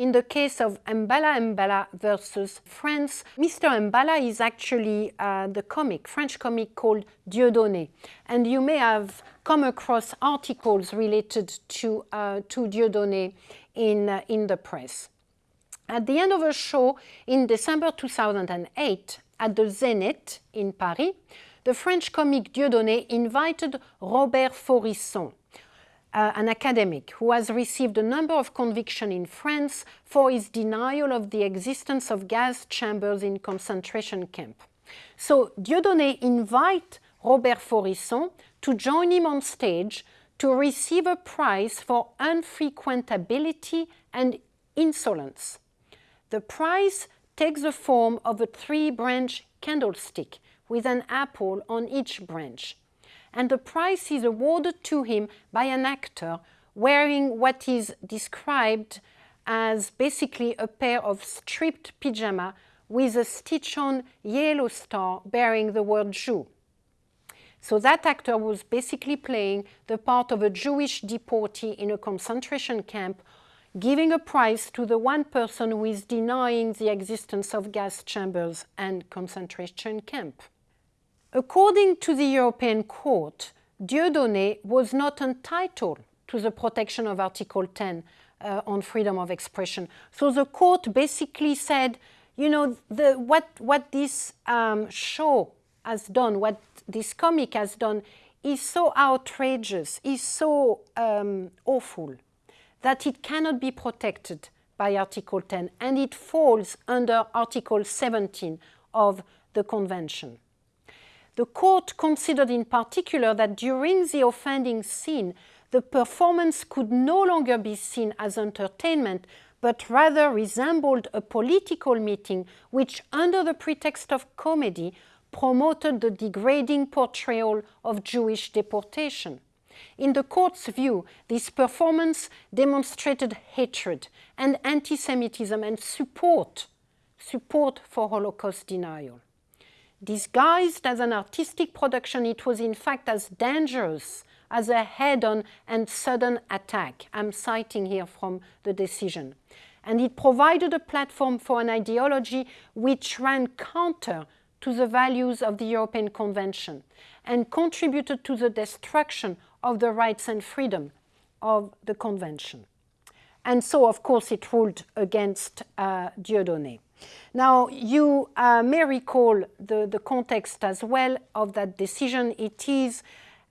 in the case of Mbala Mbala versus France. Mr. Mbala is actually uh, the comic, French comic called Dieudonné. And you may have come across articles related to, uh, to Dieudonné in, uh, in the press. At the end of a show in December 2008 at the Zénith in Paris, the French comic Dieudonné invited Robert Faurisson, uh, an academic who has received a number of convictions in France for his denial of the existence of gas chambers in concentration camp. So Dieudonné invites Robert Faurisson to join him on stage to receive a prize for unfrequentability and insolence. The prize takes the form of a three-branch candlestick with an apple on each branch and the prize is awarded to him by an actor wearing what is described as basically a pair of striped pyjama with a stitch-on yellow star bearing the word Jew. So that actor was basically playing the part of a Jewish deportee in a concentration camp, giving a prize to the one person who is denying the existence of gas chambers and concentration camp. According to the European Court, Dieudonné was not entitled to the protection of Article 10 uh, on freedom of expression. So the court basically said, you know, the, what, what this um, show has done, what this comic has done, is so outrageous, is so um, awful, that it cannot be protected by Article 10, and it falls under Article 17 of the Convention. The court considered in particular that during the offending scene, the performance could no longer be seen as entertainment, but rather resembled a political meeting which, under the pretext of comedy, promoted the degrading portrayal of Jewish deportation. In the court's view, this performance demonstrated hatred and anti-Semitism and support, support for Holocaust denial. Disguised as an artistic production, it was in fact as dangerous as a head-on and sudden attack. I'm citing here from the decision. And it provided a platform for an ideology which ran counter to the values of the European Convention and contributed to the destruction of the rights and freedom of the Convention. And so, of course, it ruled against uh, Dieudonné. Now, you uh, may recall the, the context as well of that decision. It is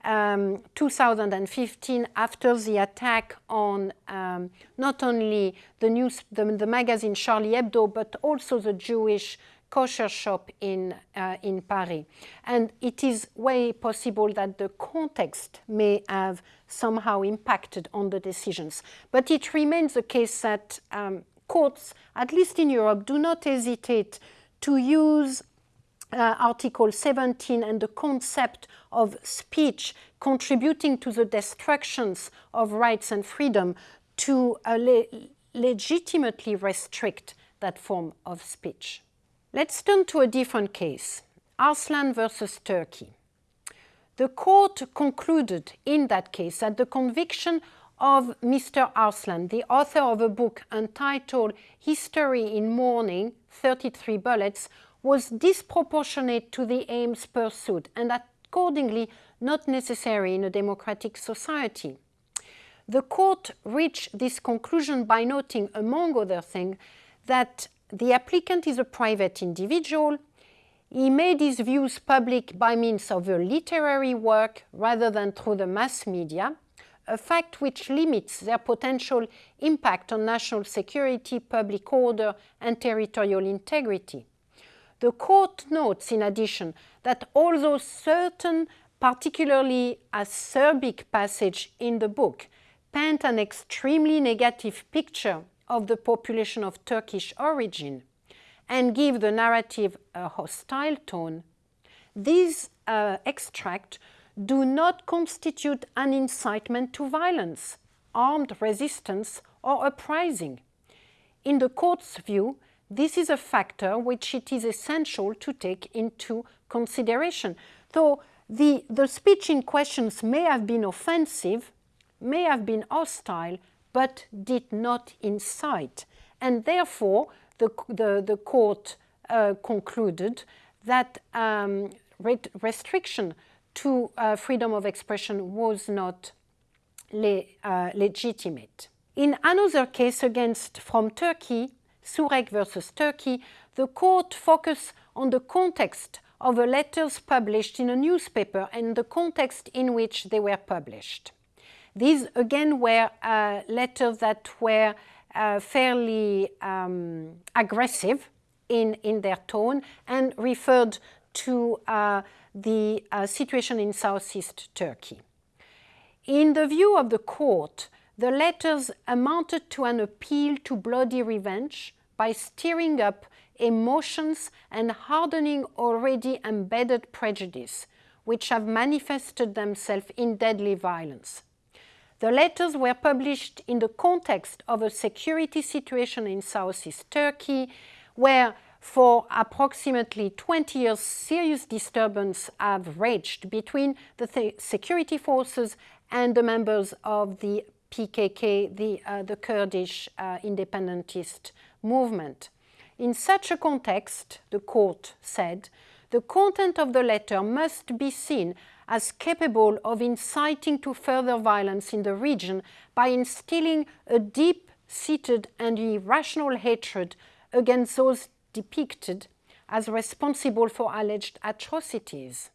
um, 2015 after the attack on um, not only the news, the, the, magazine Charlie Hebdo, but also the Jewish kosher shop in, uh, in Paris. And it is way possible that the context may have somehow impacted on the decisions. But it remains the case that um, courts, at least in Europe, do not hesitate to use uh, Article 17 and the concept of speech contributing to the destructions of rights and freedom to uh, le legitimately restrict that form of speech. Let's turn to a different case, Arslan versus Turkey. The court concluded in that case that the conviction of Mr. Arslan, the author of a book entitled History in Mourning, 33 Bullets, was disproportionate to the aims pursued and accordingly not necessary in a democratic society. The court reached this conclusion by noting, among other things, that the applicant is a private individual, he made his views public by means of a literary work rather than through the mass media, a fact which limits their potential impact on national security, public order and territorial integrity. The court notes, in addition, that although certain particularly acerbic passage in the book paint an extremely negative picture of the population of Turkish origin and give the narrative a hostile tone, these uh, extract do not constitute an incitement to violence, armed resistance or uprising. In the court's view, this is a factor which it is essential to take into consideration. Though the, the speech in questions may have been offensive, may have been hostile, but did not incite. And therefore, the, the, the court uh, concluded that um, restriction to uh, freedom of expression was not le uh, legitimate. In another case against from Turkey, Surek versus Turkey, the court focused on the context of the letters published in a newspaper and the context in which they were published. These again were uh, letters that were uh, fairly um, aggressive in, in their tone and referred to uh, the uh, situation in southeast Turkey. In the view of the court, the letters amounted to an appeal to bloody revenge by stirring up emotions and hardening already embedded prejudice, which have manifested themselves in deadly violence. The letters were published in the context of a security situation in southeast Turkey, where for approximately 20 years serious disturbance have raged between the th security forces and the members of the PKK, the, uh, the Kurdish uh, independentist movement. In such a context, the court said, the content of the letter must be seen as capable of inciting to further violence in the region by instilling a deep-seated and irrational hatred against those depicted as responsible for alleged atrocities.